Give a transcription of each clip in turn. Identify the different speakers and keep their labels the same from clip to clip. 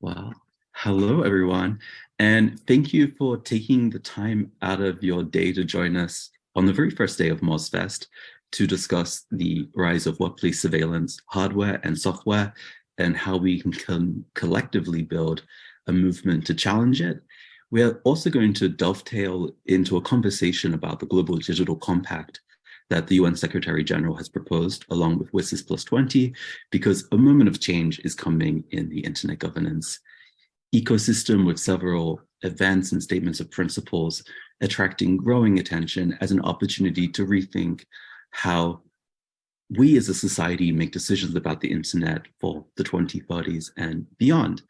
Speaker 1: Well, hello everyone, and thank you for taking the time out of your day to join us on the very first day of MozFest to discuss the rise of workplace surveillance hardware and software and how we can collectively build a movement to challenge it. We're also going to dovetail into a conversation about the Global Digital Compact that the UN Secretary General has proposed along with WSIS plus 20, because a moment of change is coming in the internet governance ecosystem with several events and statements of principles attracting growing attention as an opportunity to rethink how we as a society make decisions about the internet for the 2030s and beyond.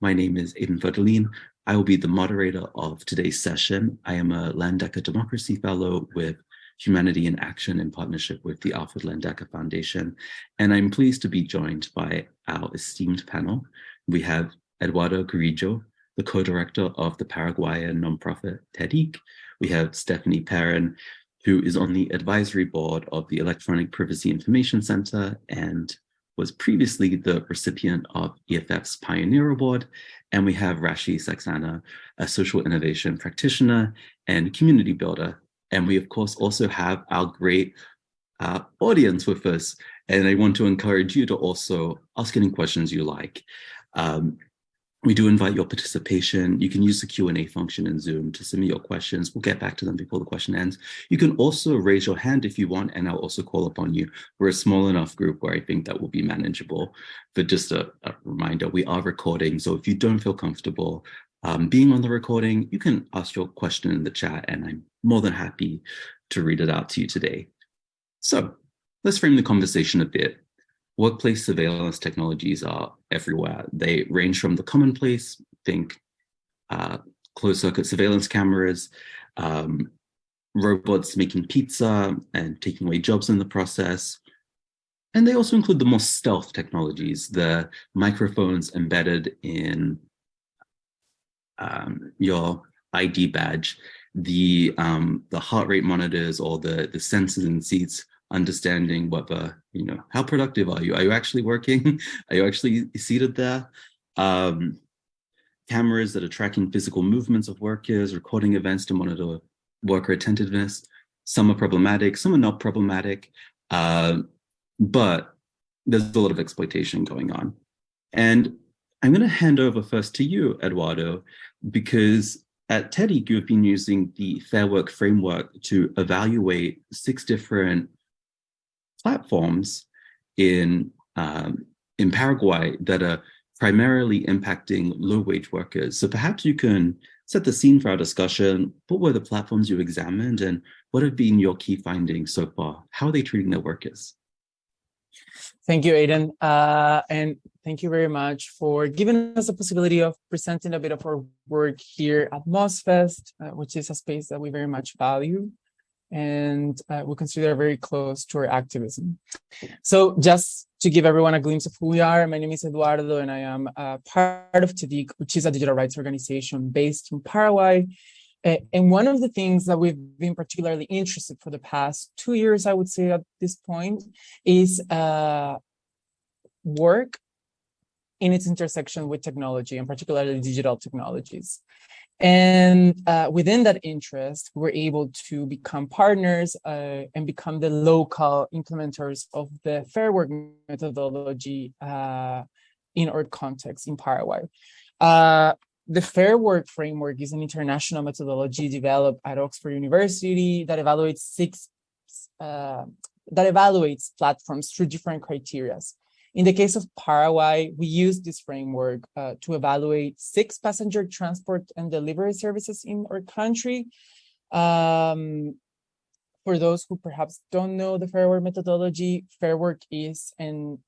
Speaker 1: My name is Aidan Ferdolin. I will be the moderator of today's session. I am a Landecker Democracy Fellow with Humanity in Action in partnership with the Alfred Landecker Foundation. And I'm pleased to be joined by our esteemed panel. We have Eduardo Carrillo, the co-director of the Paraguayan nonprofit TEDIC. We have Stephanie Perrin, who is on the advisory board of the Electronic Privacy Information Center and was previously the recipient of EFF's Pioneer Award. And we have Rashi Saxena, a social innovation practitioner and community builder and we, of course, also have our great uh, audience with us. And I want to encourage you to also ask any questions you like. Um, we do invite your participation. You can use the Q&A function in Zoom to submit your questions. We'll get back to them before the question ends. You can also raise your hand if you want, and I'll also call upon you. We're a small enough group where I think that will be manageable. But just a, a reminder, we are recording, so if you don't feel comfortable um, being on the recording, you can ask your question in the chat, and I'm more than happy to read it out to you today. So let's frame the conversation a bit. Workplace surveillance technologies are everywhere. They range from the commonplace, think uh, closed circuit surveillance cameras, um, robots making pizza and taking away jobs in the process. And they also include the more stealth technologies, the microphones embedded in um, your ID badge the um, the heart rate monitors or the the sensors in seats understanding whether you know how productive are you? Are you actually working? Are you actually seated there? Um, cameras that are tracking physical movements of workers recording events to monitor worker attentiveness. Some are problematic some are not problematic uh, but there's a lot of exploitation going on. And i'm going to hand over first to you eduardo because at TEDIC, you've been using the Fair Work framework to evaluate six different platforms in, um, in Paraguay that are primarily impacting low-wage workers. So perhaps you can set the scene for our discussion. What were the platforms you examined and what have been your key findings so far? How are they treating their workers?
Speaker 2: Thank you, Aidan. Uh, and thank you very much for giving us the possibility of presenting a bit of our work here at MozFest, uh, which is a space that we very much value and uh, we consider very close to our activism. So just to give everyone a glimpse of who we are, my name is Eduardo and I am part of TEDIC, which is a digital rights organization based in Paraguay. And one of the things that we've been particularly interested for the past two years, I would say at this point, is uh, work in its intersection with technology and particularly digital technologies. And uh, within that interest, we're able to become partners uh, and become the local implementers of the fair work methodology uh, in our context in Paraguay. Uh, the Fair Work Framework is an international methodology developed at Oxford University that evaluates six uh, that evaluates platforms through different criteria. In the case of Paraguay, we use this framework uh, to evaluate six passenger transport and delivery services in our country. Um, for those who perhaps don't know the Fair Work methodology, Fair Work is an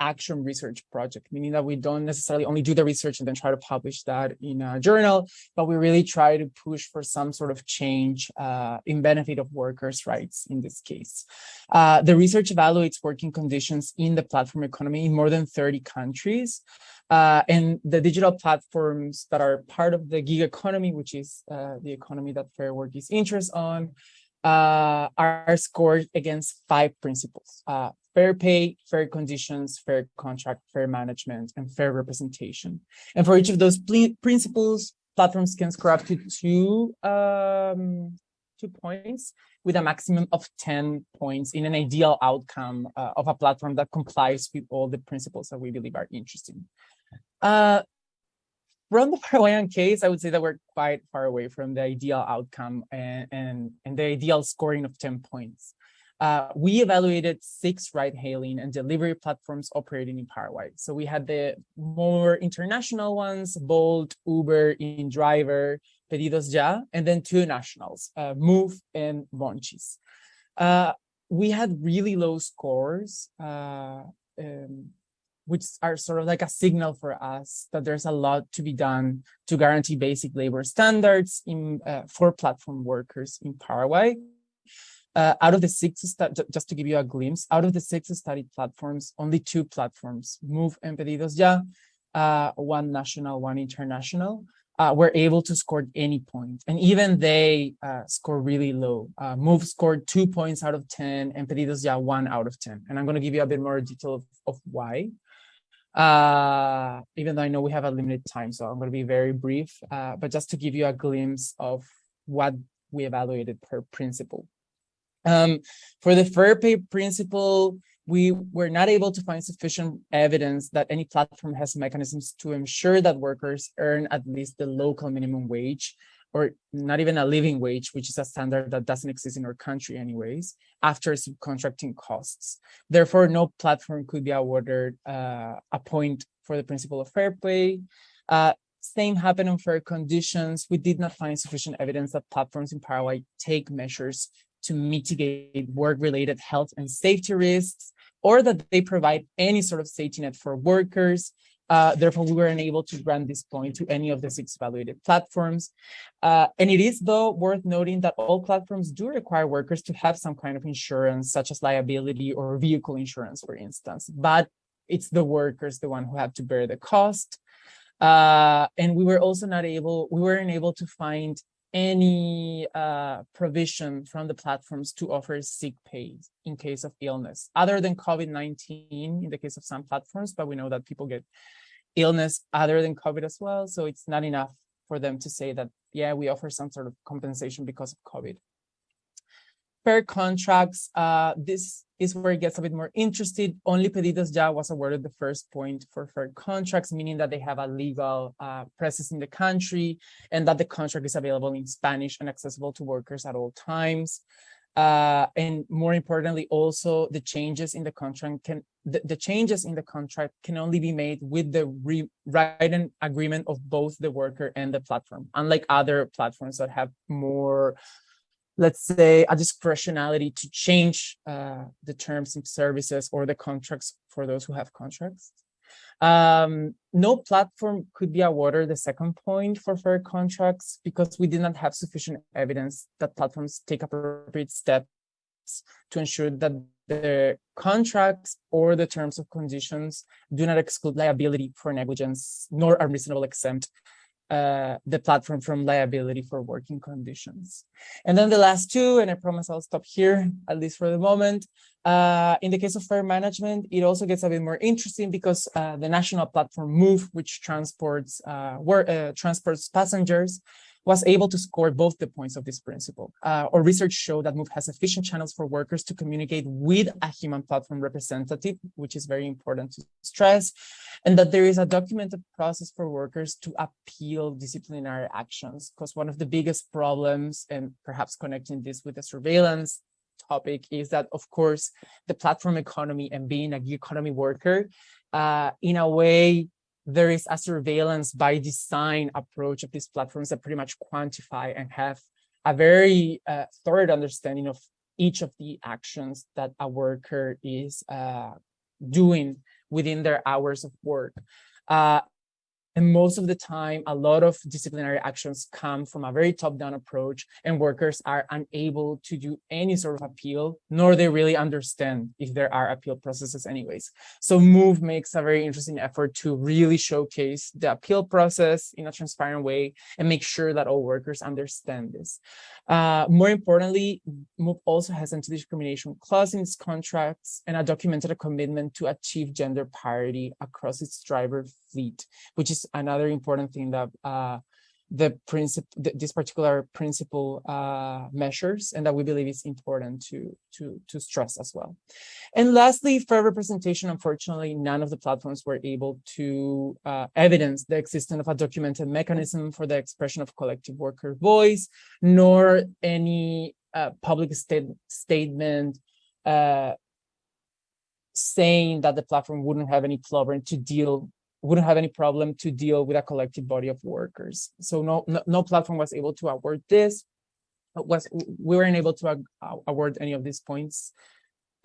Speaker 2: action research project, meaning that we don't necessarily only do the research and then try to publish that in a journal, but we really try to push for some sort of change uh, in benefit of workers' rights in this case. Uh, the research evaluates working conditions in the platform economy in more than 30 countries. Uh, and the digital platforms that are part of the gig economy, which is uh, the economy that Fair Work is interested on, uh, are scored against five principles. Uh, fair pay, fair conditions, fair contract, fair management, and fair representation. And for each of those principles, platforms can score up to two, um, two points with a maximum of 10 points in an ideal outcome uh, of a platform that complies with all the principles that we believe are interesting. Uh, from the Paraguayan case, I would say that we're quite far away from the ideal outcome and, and, and the ideal scoring of 10 points. Uh, we evaluated six ride-hailing and delivery platforms operating in Paraguay. So we had the more international ones, Bolt, Uber, InDriver, Pedidos Ya, and then two nationals, uh, Muv and Monchis. Uh, we had really low scores, uh, um, which are sort of like a signal for us that there's a lot to be done to guarantee basic labor standards in, uh, for platform workers in Paraguay. Uh, out of the six, just to give you a glimpse, out of the six studied platforms, only two platforms, Muv and Pedidos Ya, uh, one national, one international, uh, were able to score any point. And even they uh, score really low. Uh, Muv scored two points out of 10 and Pedidos Ya one out of 10. And I'm gonna give you a bit more detail of, of why. Uh, even though I know we have a limited time, so I'm gonna be very brief, but just to give you a glimpse of what we evaluated per principle. Um, for the fair pay principle, we were not able to find sufficient evidence that any platform has mechanisms to ensure that workers earn at least the local minimum wage or not even a living wage, which is a standard that doesn't exist in our country anyways, after subcontracting costs. Therefore, no platform could be awarded uh, a point for the principle of fair pay. Uh, same happened on fair conditions. We did not find sufficient evidence that platforms in Paraguay take measures to mitigate work-related health and safety risks, or that they provide any sort of safety net for workers. Uh, therefore, we were unable to grant this point to any of the six evaluated platforms. Uh, and it is, though, worth noting that all platforms do require workers to have some kind of insurance, such as liability or vehicle insurance, for instance. But it's the workers, the one who have to bear the cost. Uh, and we were also not able, we weren't able to find any uh, provision from the platforms to offer sick pay in case of illness, other than COVID-19 in the case of some platforms, but we know that people get illness other than COVID as well. So it's not enough for them to say that, yeah, we offer some sort of compensation because of COVID. Per contracts, uh, this is where it gets a bit more interested. Only Pedidos Ya was awarded the first point for fair contracts, meaning that they have a legal uh, presence in the country and that the contract is available in Spanish and accessible to workers at all times. Uh, and more importantly, also the changes in the contract can the, the changes in the contract can only be made with the written agreement of both the worker and the platform, unlike other platforms that have more let's say, a discretionality to change uh, the terms and services or the contracts for those who have contracts. Um, no platform could be awarded the second point for fair contracts because we did not have sufficient evidence that platforms take appropriate steps to ensure that the contracts or the terms of conditions do not exclude liability for negligence nor unreasonable exempt uh, the platform from liability for working conditions. And then the last two, and I promise I'll stop here, at least for the moment. Uh, in the case of fair management, it also gets a bit more interesting because uh, the national platform Muv, which transports uh, work, uh, transports passengers, was able to score both the points of this principle. Uh, our research showed that Muv has efficient channels for workers to communicate with a human platform representative, which is very important to stress, and that there is a documented process for workers to appeal disciplinary actions. Because one of the biggest problems, and perhaps connecting this with the surveillance topic, is that, of course, the platform economy and being a gig economy worker, uh, in a way, there is a surveillance by design approach of these platforms that pretty much quantify and have a very uh, thorough understanding of each of the actions that a worker is uh, doing within their hours of work. Uh, and most of the time, a lot of disciplinary actions come from a very top-down approach and workers are unable to do any sort of appeal, nor they really understand if there are appeal processes anyways. So Muv makes a very interesting effort to really showcase the appeal process in a transparent way and make sure that all workers understand this. Uh, more importantly, Muv also has anti-discrimination clause in its contracts and a documented commitment to achieve gender parity across its driver fleet, which is another important thing that uh, the principle, this particular principle uh, measures, and that we believe is important to to to stress as well. And lastly, fair representation. Unfortunately, none of the platforms were able to uh, evidence the existence of a documented mechanism for the expression of collective worker voice, nor any uh, public state statement uh, saying that the platform wouldn't have any problem to deal wouldn't have any problem to deal with a collective body of workers. So no, no, no platform was able to award this. Was we weren't able to award any of these points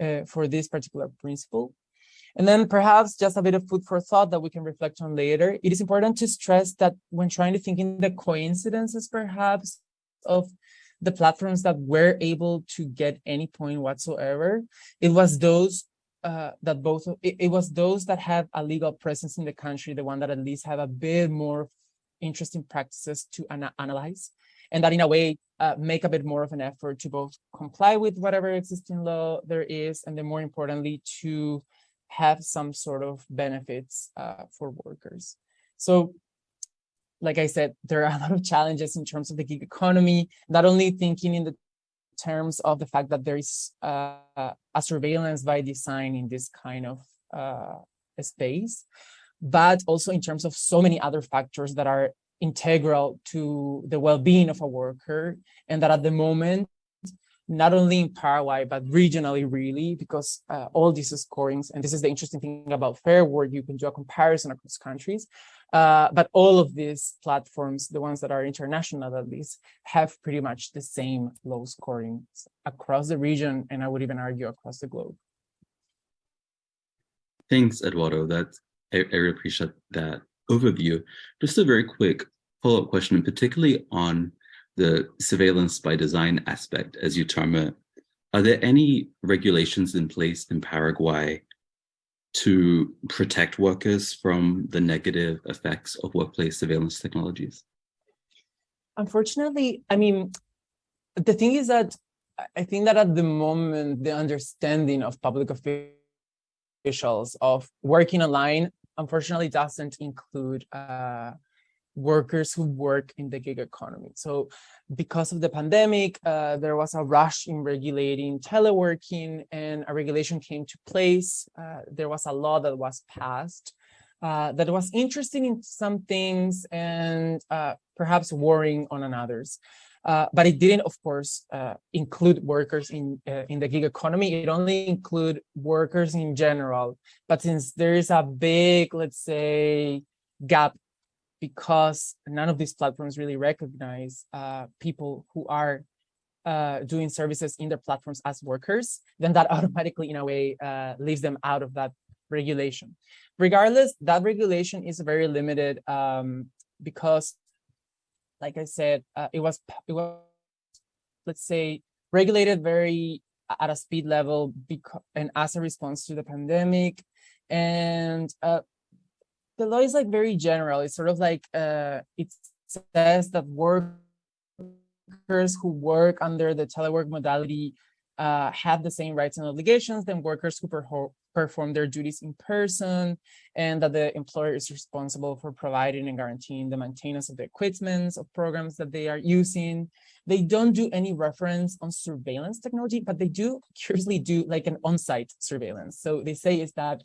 Speaker 2: uh, for this particular principle. And then perhaps just a bit of food for thought that we can reflect on later. It is important to stress that when trying to think in the coincidences, perhaps, of the platforms that were able to get any point whatsoever, it was those uh, that both it, it, was those that have a legal presence in the country, the one that at least have a bit more interesting practices to ana analyze, and that in a way uh, make a bit more of an effort to both comply with whatever existing law there is, and then more importantly to have some sort of benefits uh, for workers. So like I said, there are a lot of challenges in terms of the gig economy, not only thinking in the terms of the fact that there is uh, a surveillance by design in this kind of uh, space, but also in terms of so many other factors that are integral to the well-being of a worker and that at the moment not only in Paraguay, but regionally really, because uh, all these scorings, and this is the interesting thing about fair work, you can do a comparison across countries, uh, but all of these platforms, the ones that are international at least, have pretty much the same low scoring across the region, and I would even argue across the globe.
Speaker 1: Thanks, Eduardo. That's I, I really appreciate that overview. Just a very quick follow-up question, particularly on the surveillance by design aspect, as you term it. Are there any regulations in place in Paraguay to protect workers from the negative effects of workplace surveillance technologies?
Speaker 2: Unfortunately, I mean, the thing is that I think that at the moment, the understanding of public officials of working online, unfortunately, doesn't include uh, workers who work in the gig economy. So because of the pandemic, uh, there was a rush in regulating teleworking and a regulation came to place. Uh, there was a law that was passed uh, that was interesting in some things and uh, perhaps worrying on others. Uh, but it didn't, of course, uh, include workers in in the gig economy. It only include workers in general. But since there is a big, let's say, gap because none of these platforms really recognize uh, people who are uh, doing services in their platforms as workers, then that automatically, in a way, uh, leaves them out of that regulation. Regardless, that regulation is very limited um, because, like I said, uh, it was it was let's say regulated very at a speed level because and as a response to the pandemic, and uh, the law is like very general. It's sort of like uh, it says that workers who work under the telework modality uh, have the same rights and obligations than workers who perform their duties in person, and that the employer is responsible for providing and guaranteeing the maintenance of the equipment of programs that they are using. They don't do any reference on surveillance technology, but they do curiously do like an on-site surveillance. So they say is that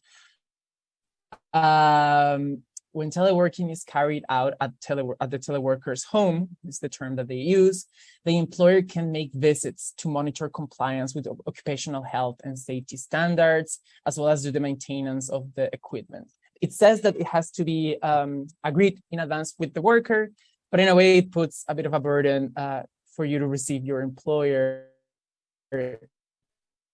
Speaker 2: um, when teleworking is carried out at, at the teleworker's home, is the term that they use, the employer can make visits to monitor compliance with occupational health and safety standards, as well as do the maintenance of the equipment. It says that it has to be um, agreed in advance with the worker, but in a way it puts a bit of a burden uh, for you to receive your employer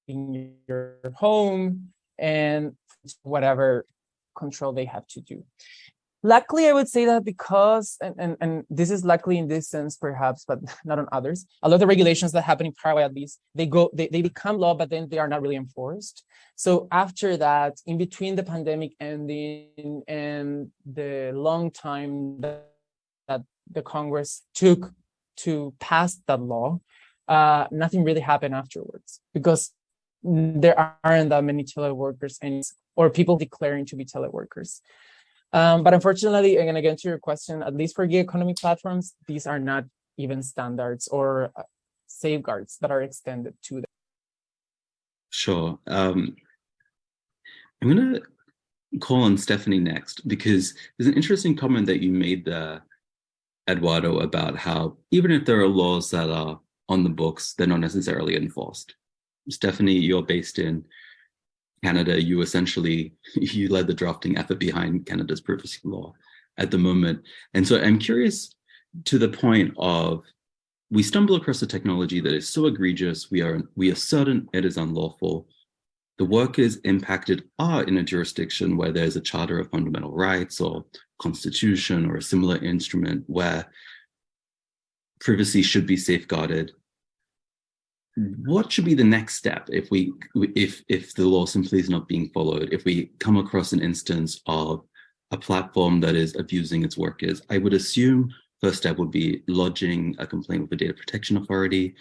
Speaker 2: in your home and whatever control they have to do. luckily i would say that because and, and and this is luckily in this sense perhaps but not on others a lot of the regulations that happen in paraguay at least they go they, they become law but then they are not really enforced so after that in between the pandemic ending and the long time that, that the congress took to pass that law uh nothing really happened afterwards because there aren't that many teleworkers and or people declaring to be teleworkers um, but unfortunately, and again to your question, at least for gig economy platforms, these are not even standards or uh, safeguards that are extended to them.
Speaker 1: Sure. Um, I'm going to call on Stephanie next because there's an interesting comment that you made there, Eduardo, about how even if there are laws that are on the books, they're not necessarily enforced. Stephanie, you're based in Canada, you essentially, you led the drafting effort behind Canada's privacy law at the moment. And so I'm curious to the point of, we stumble across a technology that is so egregious, we are, we are certain it is unlawful. The workers impacted are in a jurisdiction where there's a charter of fundamental rights or constitution or a similar instrument where privacy should be safeguarded what should be the next step if we if if the law simply is not being followed if we come across an instance of a platform that is abusing its workers? I would assume first step would be lodging a complaint with the data protection authority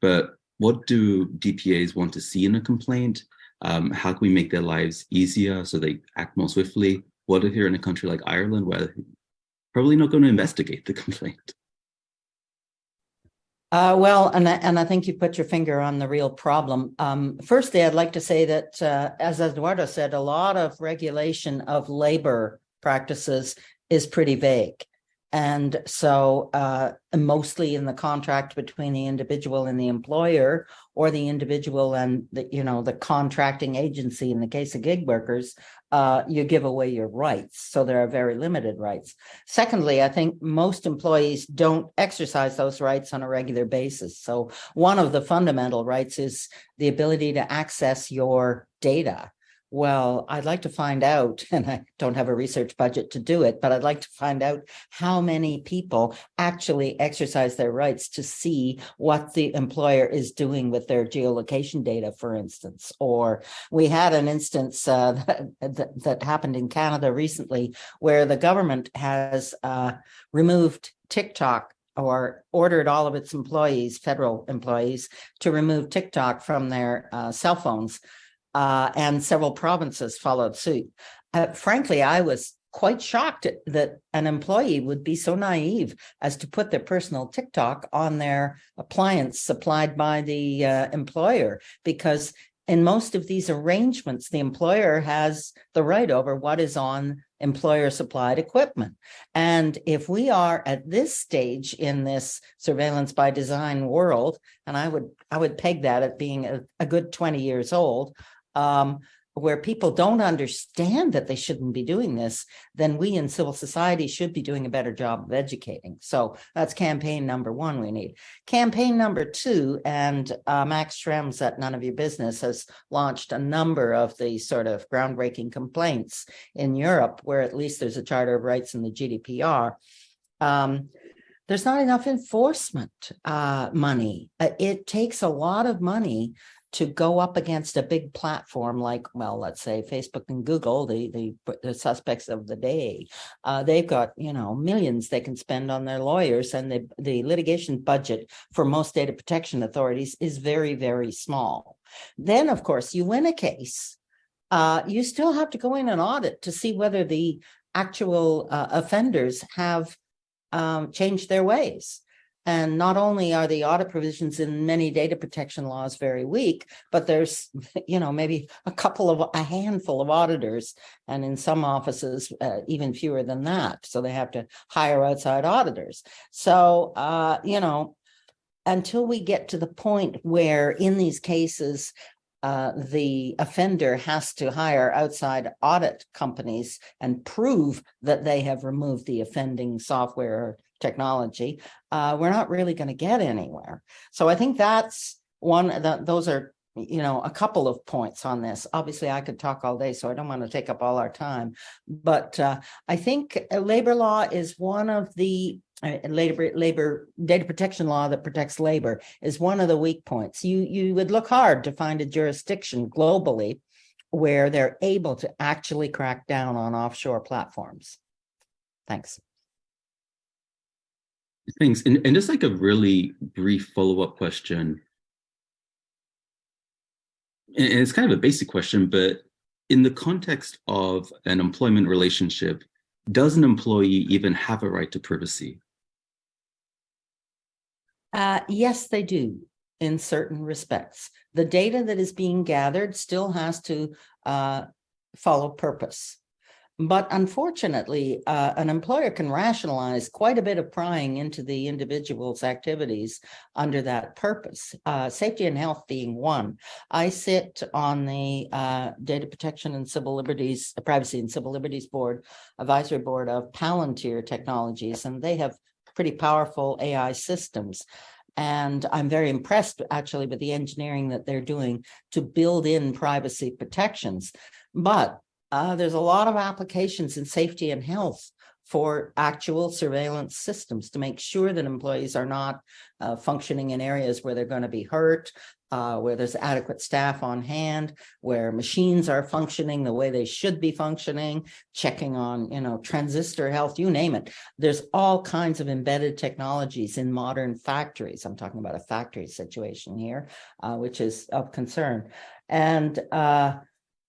Speaker 1: but what do dpas want to see in a complaint? Um, how can we make their lives easier so they act more swiftly? What if you're in a country like ireland where probably not going to investigate the complaint
Speaker 3: uh, well, and I, and I think you put your finger on the real problem. Um, firstly, I'd like to say that, uh, as Eduardo said, a lot of regulation of labor practices is pretty vague. And so uh, mostly in the contract between the individual and the employer or the individual and the, you know, the contracting agency in the case of gig workers, uh, you give away your rights. So there are very limited rights. Secondly, I think most employees don't exercise those rights on a regular basis. So one of the fundamental rights is the ability to access your data well, I'd like to find out, and I don't have a research budget to do it, but I'd like to find out how many people actually exercise their rights to see what the employer is doing with their geolocation data, for instance. Or we had an instance uh, that, that, that, happened in Canada recently where the government has uh, removed TikTok or ordered all of its employees, federal employees, to remove TikTok from their uh, cell phones uh, and several provinces followed suit. Uh, frankly, I was quite shocked that an employee would be so naive as to put their personal TikTok on their appliance supplied by the uh, employer, because in most of these arrangements, the employer has the right over what is on employer supplied equipment. And if we are at this stage in this surveillance by design world, and I would I would peg that at being a, a good 20 years old, um, where people don't understand that they shouldn't be doing this, then we in civil society should be doing a better job of educating. So that's campaign number one we need. Campaign number two, and uh, Max Schrems at None of Your Business has launched a number of the sort of groundbreaking complaints in Europe, where at least there's a Charter of Rights in the GDPR. Um, there's not enough enforcement uh, money. Uh, it takes a lot of money to go up against a big platform like, well, let's say Facebook and Google, the, the, the suspects of the day, uh, they've got, you know, millions they can spend on their lawyers and the, the litigation budget for most data protection authorities is very, very small. Then, of course, you win a case, uh, you still have to go in and audit to see whether the actual uh, offenders have um, changed their ways. And not only are the audit provisions in many data protection laws very weak, but there's, you know, maybe a couple of a handful of auditors, and in some offices, uh, even fewer than that. So they have to hire outside auditors. So, uh, you know, until we get to the point where in these cases, uh, the offender has to hire outside audit companies and prove that they have removed the offending software technology, uh, we're not really going to get anywhere. So I think that's one that those are you know, a couple of points on this. Obviously, I could talk all day, so I don't want to take up all our time. But uh, I think uh, labor law is one of the uh, labor labor data protection law that protects labor is one of the weak points. You you would look hard to find a jurisdiction globally where they're able to actually crack down on offshore platforms. Thanks.
Speaker 1: Thanks. And, and just like a really brief follow-up question. And it's kind of a basic question, but in the context of an employment relationship, does an employee even have a right to privacy?
Speaker 3: Uh, yes, they do in certain respects. The data that is being gathered still has to uh, follow purpose. But unfortunately, uh, an employer can rationalize quite a bit of prying into the individual's activities under that purpose, uh, safety and health being one. I sit on the uh, Data Protection and Civil Liberties, uh, Privacy and Civil Liberties Board, Advisory Board of Palantir Technologies, and they have pretty powerful AI systems. And I'm very impressed actually with the engineering that they're doing to build in privacy protections. But uh, there's a lot of applications in safety and health for actual surveillance systems to make sure that employees are not uh, functioning in areas where they're going to be hurt, uh, where there's adequate staff on hand, where machines are functioning the way they should be functioning, checking on, you know, transistor health, you name it. There's all kinds of embedded technologies in modern factories. I'm talking about a factory situation here, uh, which is of concern. And uh,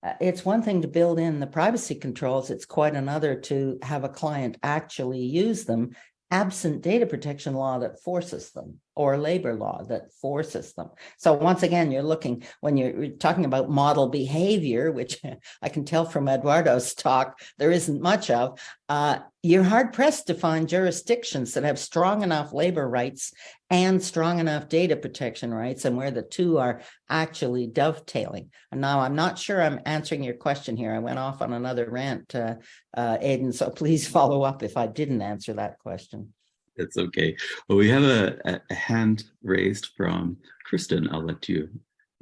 Speaker 3: Uh, it's one thing to build in the privacy controls. It's quite another to have a client actually use them absent data protection law that forces them or labor law that forces them. So once again, you're looking when you're talking about model behavior, which I can tell from Eduardo's talk, there isn't much of, uh, you're hard pressed to find jurisdictions that have strong enough labor rights and strong enough data protection rights and where the two are actually dovetailing. And now I'm not sure I'm answering your question here. I went off on another rant, uh, uh, Aidan, so please follow up if I didn't answer that question.
Speaker 1: It's okay. Well, we have a, a hand raised from Kristen. I'll let you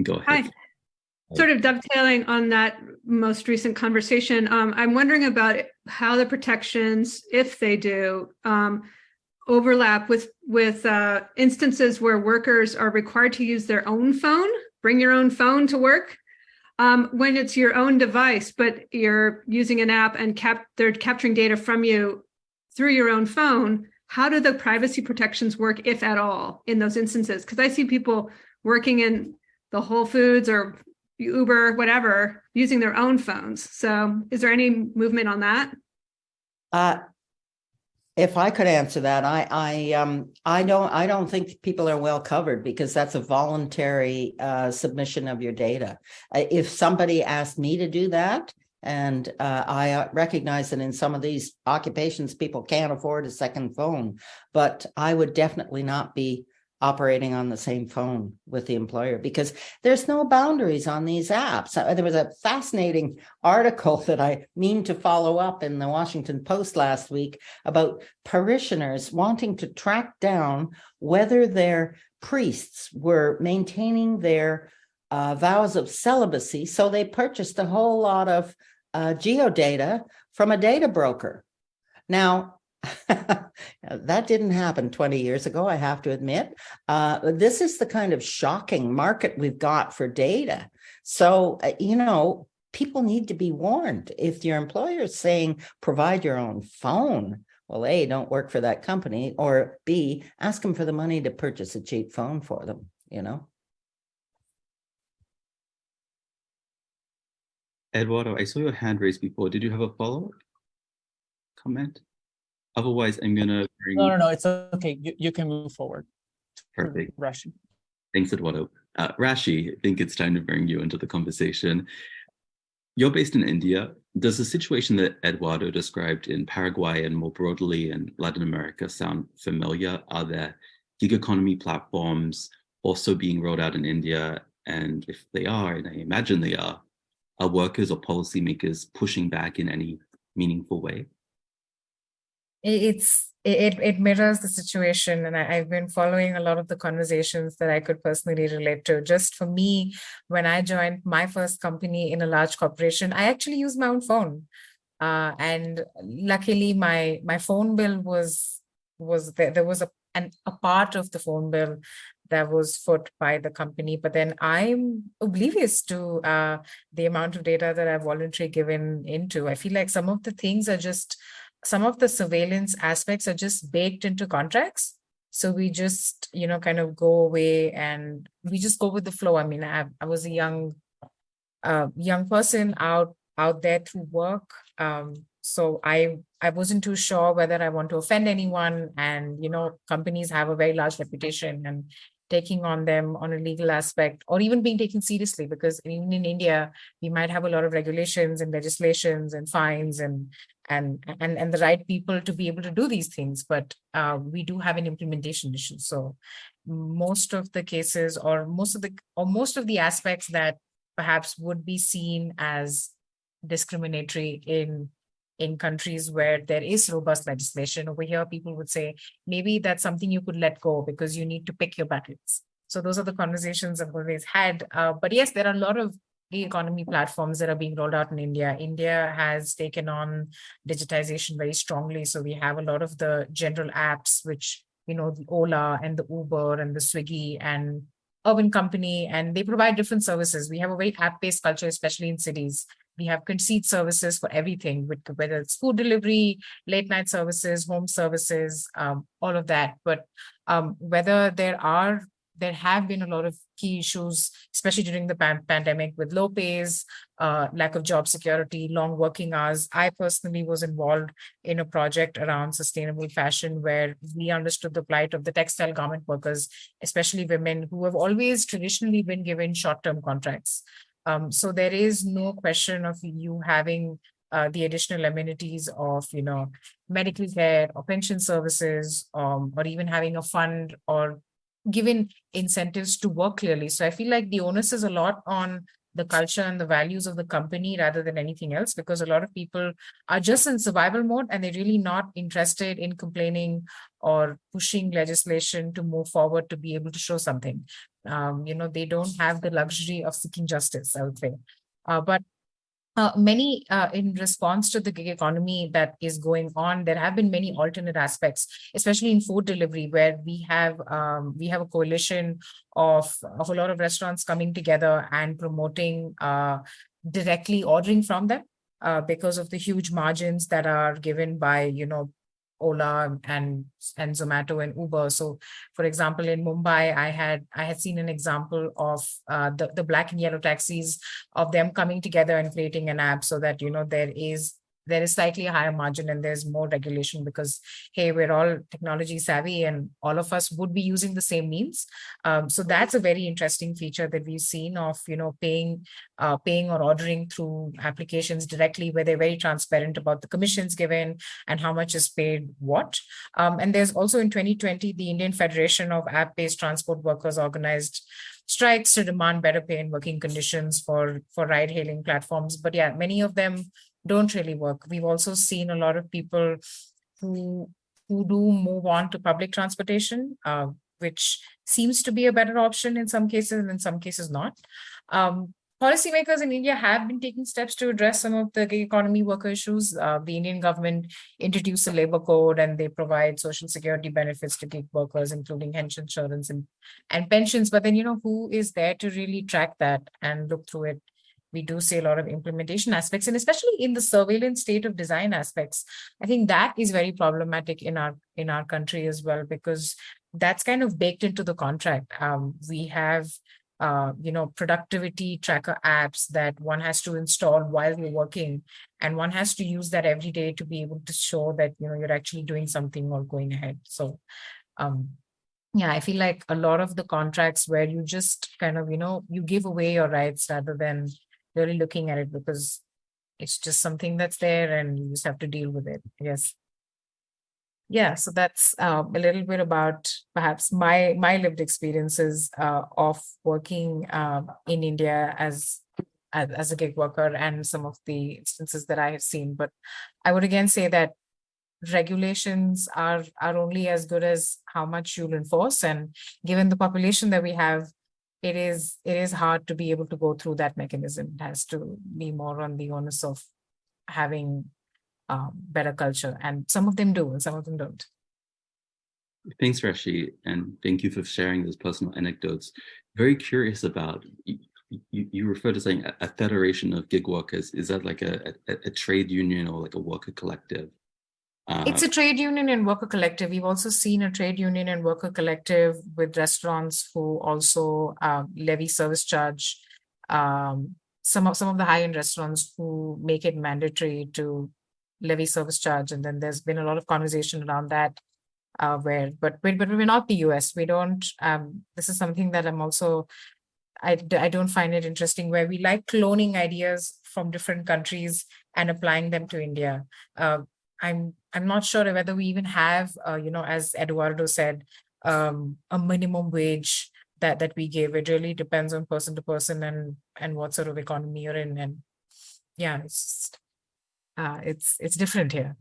Speaker 1: go ahead.
Speaker 4: Hi. Sort of dovetailing on that most recent conversation, um, I'm wondering about how the protections, if they do, um, overlap with with uh, instances where workers are required to use their own phone, bring your own phone to work, um, when it's your own device, but you're using an app and cap they're capturing data from you through your own phone. How do the privacy protections work, if at all, in those instances? Because I see people working in the Whole Foods or Uber, whatever, using their own phones. So is there any movement on that?
Speaker 3: Uh, if I could answer that, I, I, um, I don't, I don't think people are well covered because that's a voluntary, uh, submission of your data. Uh, if somebody asked me to do that, and uh, I uh, recognize that in some of these occupations, people can't afford a second phone, but I would definitely not be operating on the same phone with the employer because there's no boundaries on these apps. Uh, there was a fascinating article that I mean to follow up in the Washington Post last week about parishioners wanting to track down whether their priests were maintaining their uh, vows of celibacy. So they purchased a whole lot of uh, geodata from a data broker. Now, that didn't happen 20 years ago, I have to admit. Uh, this is the kind of shocking market we've got for data. So, uh, you know, people need to be warned. If your employer is saying, provide your own phone, well, A, don't work for that company, or B, ask them for the money to purchase a cheap phone for them, you know?
Speaker 1: Eduardo, I saw your hand raised before. Did you have a follow-up comment? Otherwise, I'm gonna bring.
Speaker 2: No, no, no, it's okay. You, you can move forward.
Speaker 1: Perfect.
Speaker 2: Rashi.
Speaker 1: Thanks, Eduardo. Uh, Rashi, I think it's time to bring you into the conversation. You're based in India. Does the situation that Eduardo described in Paraguay and more broadly in Latin America sound familiar? Are there gig economy platforms also being rolled out in India? And if they are, and I imagine they are, are workers or policymakers pushing back in any meaningful way?
Speaker 5: it's it, it mirrors the situation and I, i've been following a lot of the conversations that i could personally relate to just for me when i joined my first company in a large corporation i actually used my own phone uh, and luckily my my phone bill was was there there was a a part of the phone bill that was foot by the company but then i'm oblivious to uh, the amount of data that i've voluntarily given into i feel like some of the things are just some of the surveillance aspects are just baked into contracts. So we just, you know, kind of go away and we just go with the flow. I mean, I, I was a young, uh, young person out out there through work. Um, so I I wasn't too sure whether I want to offend anyone. And you know, companies have a very large reputation, and taking on them on a legal aspect or even being taken seriously because even in India, we might have a lot of regulations and legislations and fines and and and and the right people to be able to do these things. But uh, we do have an implementation issue. So most of the cases or most of the or most of the aspects that perhaps would be seen as discriminatory in in countries where there is robust legislation over here people would say maybe that's something you could let go because you need to pick your battles so those are the conversations i've always had uh, but yes there are a lot of economy platforms that are being rolled out in India. India has taken on digitization very strongly. So we have a lot of the general apps, which, you know, the Ola and the Uber and the Swiggy and Urban Company, and they provide different services. We have a very app-based culture, especially in cities. We have conceit services for everything, whether it's food delivery, late night services, home services, um, all of that. But um, whether there are there have been a lot of key issues, especially during the pan pandemic with low pays, uh, lack of job security, long working hours. I personally was involved in a project around sustainable fashion where we understood the plight of the textile garment workers, especially women who have always traditionally been given short-term contracts. Um, so there is no question of you having uh, the additional amenities of, you know, medical care or pension services, um, or even having a fund or given incentives to work clearly. So I feel like the onus is a lot on the culture and the values of the company rather than anything else, because a lot of people are just in survival mode and they're really not interested in complaining or pushing legislation to move forward to be able to show something. Um, you know, they don't have the luxury of seeking justice, I would say. Uh, but uh, many uh, in response to the gig economy that is going on, there have been many alternate aspects, especially in food delivery, where we have um, we have a coalition of of a lot of restaurants coming together and promoting uh, directly ordering from them uh, because of the huge margins that are given by you know Ola and and Zomato and Uber. So, for example, in Mumbai, I had I had seen an example of uh, the the black and yellow taxis of them coming together and creating an app so that you know there is there is slightly a higher margin and there's more regulation because hey we're all technology savvy and all of us would be using the same means. Um, so that's a very interesting feature that we've seen of you know paying uh, paying or ordering through applications directly where they're very transparent about the commissions given and how much is paid what. Um, and there's also in 2020 the indian federation of app-based transport workers organized strikes to demand better pay and working conditions for for ride hailing platforms. But yeah many of them don't really work. We've also seen a lot of people who who do move on to public transportation, uh, which seems to be a better option in some cases and in some cases not. Um, policymakers in India have been taking steps to address some of the gig economy worker issues. Uh, the Indian government introduced a labor code and they provide social security benefits to gig workers, including health insurance and, and pensions. But then, you know, who is there to really track that and look through it we do see a lot of implementation aspects and especially in the surveillance state of design aspects. I think that is very problematic in our in our country as well because that's kind of baked into the contract. Um, we have uh, you know productivity tracker apps that one has to install while you're working and one has to use that every day to be able to show that you know you're actually doing something or going ahead. So um yeah i feel like a lot of the contracts where you just kind of you know you give away your rights rather than really looking at it because it's just something that's there and you just have to deal with it. Yes. Yeah, so that's uh, a little bit about perhaps my my lived experiences uh, of working uh, in India as, as as a gig worker and some of the instances that I have seen. But I would again say that regulations are are only as good as how much you'll enforce and given the population that we have it is it is hard to be able to go through that mechanism it has to be more on the onus of having um, better culture and some of them do and some of them don't
Speaker 1: Thanks, Rashi, and thank you for sharing those personal anecdotes. Very curious about, you, you, you refer to saying a, a federation of gig workers. Is that like a, a, a trade union or like a worker collective? Uh,
Speaker 5: It's a trade union and worker collective. We've also seen a trade union and worker collective with restaurants who also uh, levy service charge. Um, some of some of the high-end restaurants who make it mandatory to levy service charge, and then there's been a lot of conversation around that. Uh, where, but but but we're not the U.S. We don't. Um, this is something that I'm also. I, I don't find it interesting where we like cloning ideas from different countries and applying them to India. Uh, I'm I'm not sure whether we even have, uh, you know, as Eduardo said, um, a minimum wage that that we give. It really depends on person to person and and what sort of economy you're in. And yeah, it's just, uh, it's it's different here.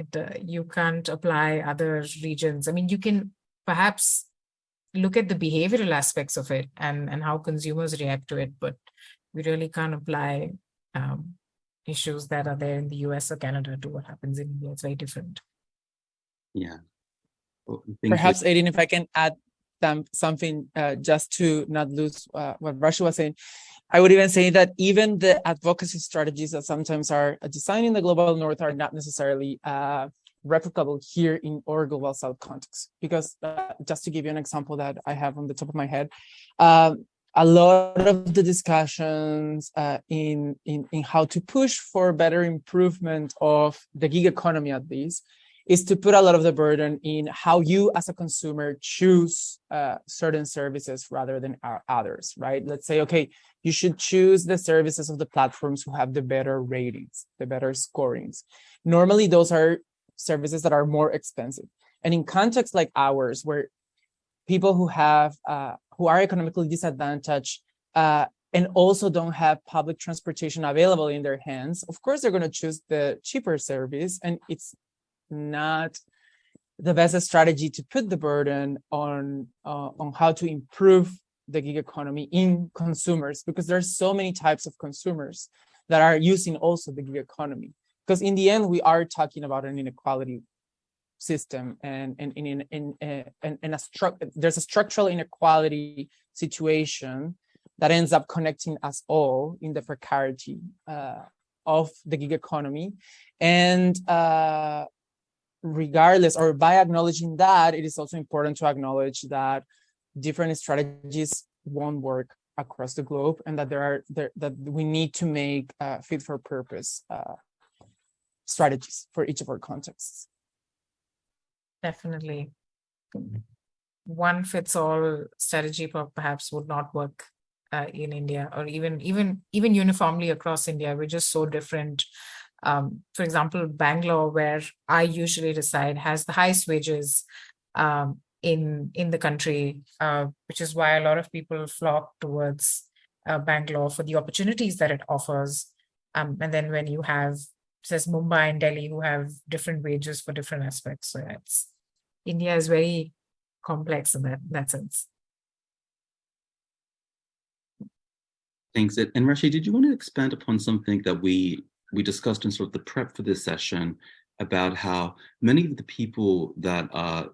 Speaker 5: It, uh, you can't apply other regions. I mean, you can perhaps look at the behavioral aspects of it and and how consumers react to it, but we really can't apply um, issues that are there in the US or Canada to what happens in India. It's very different.
Speaker 1: yeah. Well, thank.
Speaker 2: Perhaps, Aiden, if I can add them something uh, just to not lose uh, what Rashi was saying. I would even say that even the advocacy strategies that sometimes are designed in the global north are not necessarily uh, replicable here in our global south context. Because uh, just to give you an example that I have on the top of my head, um, a lot of the discussions uh, in, in in how to push for better improvement of the gig economy at least is to put a lot of the burden in how you as a consumer choose uh, certain services rather than others, right? Let's say, okay, you should choose the services of the platforms who have the better ratings, the better scorings. Normally, those are services that are more expensive. And in contexts like ours, where people who have uh, who are economically disadvantaged uh, and also don't have public transportation available in their hands, of course they're going to choose the cheaper service, and it's not the best strategy to put the burden on uh, on how to improve the gig economy in consumers because there's so many types of consumers that are using also the gig economy. Because in the end we are talking about an inequality system and and in in in, a there's a structural inequality situation that ends up connecting us all in the precarity uh, of the gig economy. And uh, regardless or by acknowledging that it is also important to acknowledge that different strategies won't work across the globe and that there are there that we need to make uh, fit for purpose uh, strategies for each of our contexts
Speaker 5: Definitely. One fits all strategy perhaps would not work uh, in India or even even even uniformly across India. We're just so different. Um, for example, Bangalore, where I usually reside, has the highest wages um, in in the country, uh, which is why a lot of people flock towards uh, Bangalore for the opportunities that it offers. Um, and then when you have says Mumbai and Delhi who have different wages for different aspects. So it's India is very complex in that that sense.
Speaker 1: Thanks. And and Rashi, did you want to expand upon something that we we discussed in sort of the prep for this session about how many of the people that are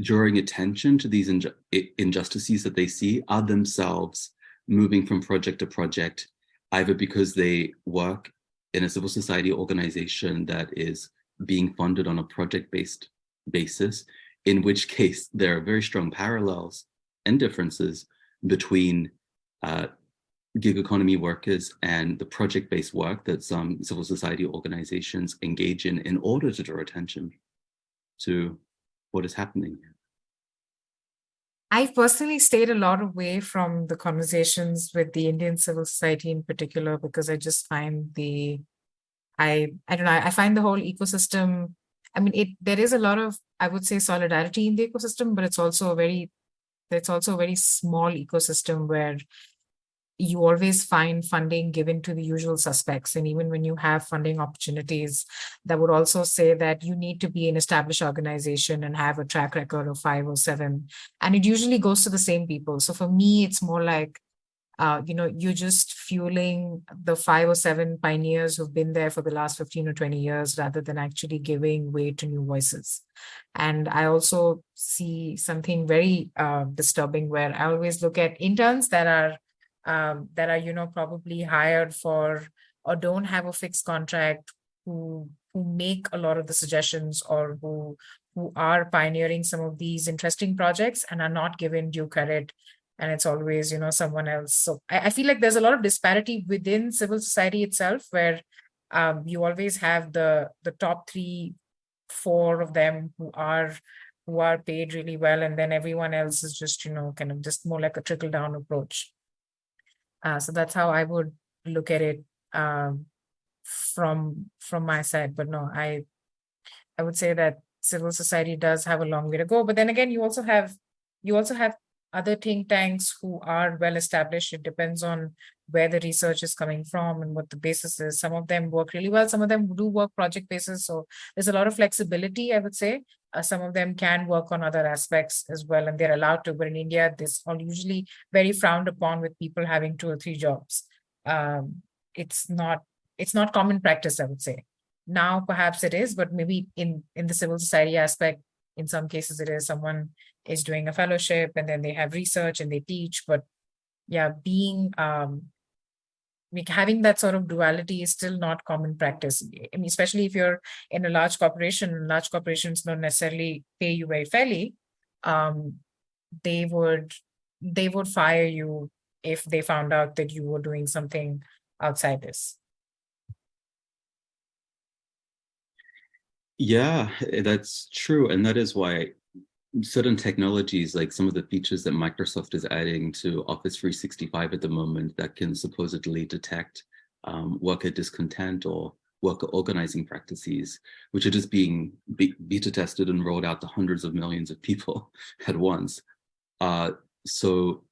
Speaker 1: drawing attention to these inju- injustices that they see are themselves moving from project to project, either because they work in a civil society organization that is being funded on a project-based basis, in which case there are very strong parallels and differences between uh, gig economy workers and the project-based work that some civil society organizations engage in in order to draw attention to what is happening.
Speaker 5: I've personally stayed a lot away from the conversations with the Indian civil society in particular because I just find the I I don't know I find the whole ecosystem I mean it there is a lot of I would say solidarity in the ecosystem but it's also a very it's also a very small ecosystem where you always find funding given to the usual suspects. And even when you have funding opportunities, that would also say that you need to be an established organization and have a track record of five or seven. And it usually goes to the same people. So for me, it's more like, uh, you know, you're just fueling the five or seven pioneers who've been there for the last 15 or 20 years rather than actually giving way to new voices. And I also see something very uh, disturbing where I always look at interns that are um, that are, you know, probably hired for or don't have a fixed contract who who make a lot of the suggestions or who who are pioneering some of these interesting projects and are not given due credit and it's always you know someone else. So I, I feel like there's a lot of disparity within civil society itself where um, you always have the the top three four of them who are who are paid really well and then everyone else is just you know kind of just more like a trickle down approach uh, so that's how I would look at it um, from from my side. But no, I I would say that civil society does have a long way to go. But then again, you also have you also have other think tanks who are well established. It depends on where the research is coming from and what the basis is. Some of them work really well. Some of them do work project basis. So there's a lot of flexibility, I would say. Uh, some of them can work on other aspects as well, and they're allowed to. But in India, this all usually very frowned upon with people having two or three jobs. Um, it's not it's not common practice, I would say. Now perhaps it is, but maybe in in the civil society aspect, in some cases it is someone is doing a fellowship and then they have research and they teach. But yeah, being um, like having that sort of duality is still not common practice. I mean, especially if you're in a large corporation, large corporations don't necessarily pay you very fairly. Um, they would they would fire you if they found out that you were doing something outside this.
Speaker 1: Yeah, that's true. And that is why certain technologies, like some of the features that Microsoft is adding to Office 365 at the moment that can supposedly detect um, worker discontent or worker organizing practices, which are just being be beta tested and rolled out to hundreds of millions of people at once, uh, so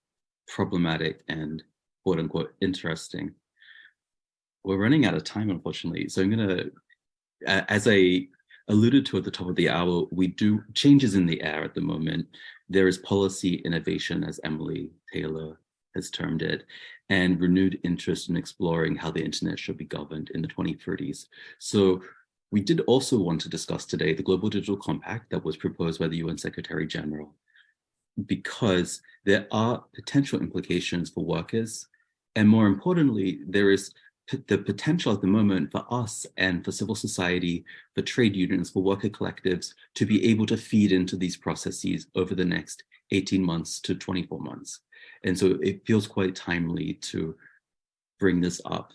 Speaker 1: problematic and quote unquote interesting. We're running out of time, unfortunately. So I'm gonna, as I alluded to at the top of the hour, we do changes in the air at the moment. There is policy innovation, as Emily Taylor has termed it, and renewed interest in exploring how the internet should be governed in the 2030s. So we did also want to discuss today the Global Digital Compact that was proposed by the UN Secretary General, because there are potential implications for workers, and more importantly, there is the potential at the moment for us and for civil society, for trade unions, for worker collectives to be able to feed into these processes over the next 18 months to 24 months. And so it feels quite timely to bring this up.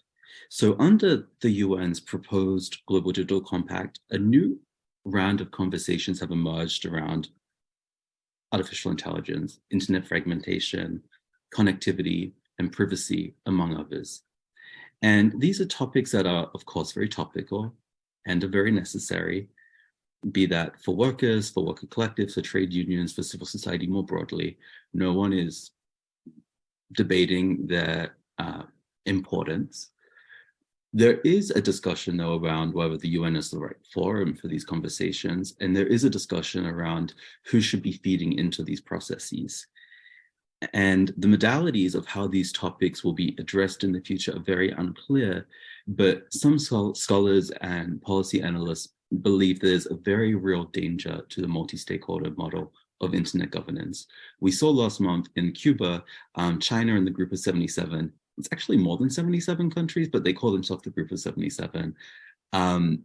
Speaker 1: So under the UN's proposed Global Digital Compact, a new round of conversations have emerged around artificial intelligence, internet fragmentation, connectivity, and privacy, among others. And these are topics that are, of course, very topical and are very necessary, be that for workers, for worker collectives, for trade unions, for civil society more broadly. No one is debating their uh, importance. There is a discussion, though, around whether the UN is the right forum for these conversations, and there is a discussion around who should be feeding into these processes. And the modalities of how these topics will be addressed in the future are very unclear, but some scholars and policy analysts believe there's a very real danger to the multi-stakeholder model of internet governance. We saw last month in Cuba, um, China and the group of 77, it's actually more than 77 countries, but they call themselves the group of 77, um,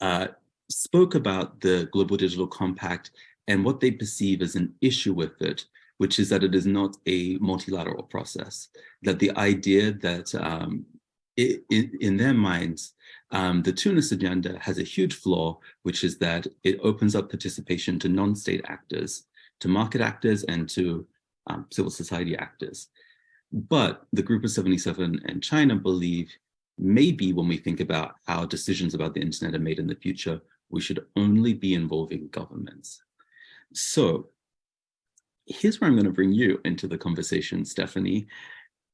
Speaker 1: uh, spoke about the Global Digital Compact and what they perceive as an issue with it which is that it is not a multilateral process, that the idea that um, it, in their minds, um, the Tunis agenda has a huge flaw, which is that it opens up participation to non-state actors, to market actors and to um, civil society actors. But the Group of 77 and China believe maybe when we think about how decisions about the internet are made in the future, we should only be involving governments. So here's where I'm going to bring you into the conversation, Stephanie.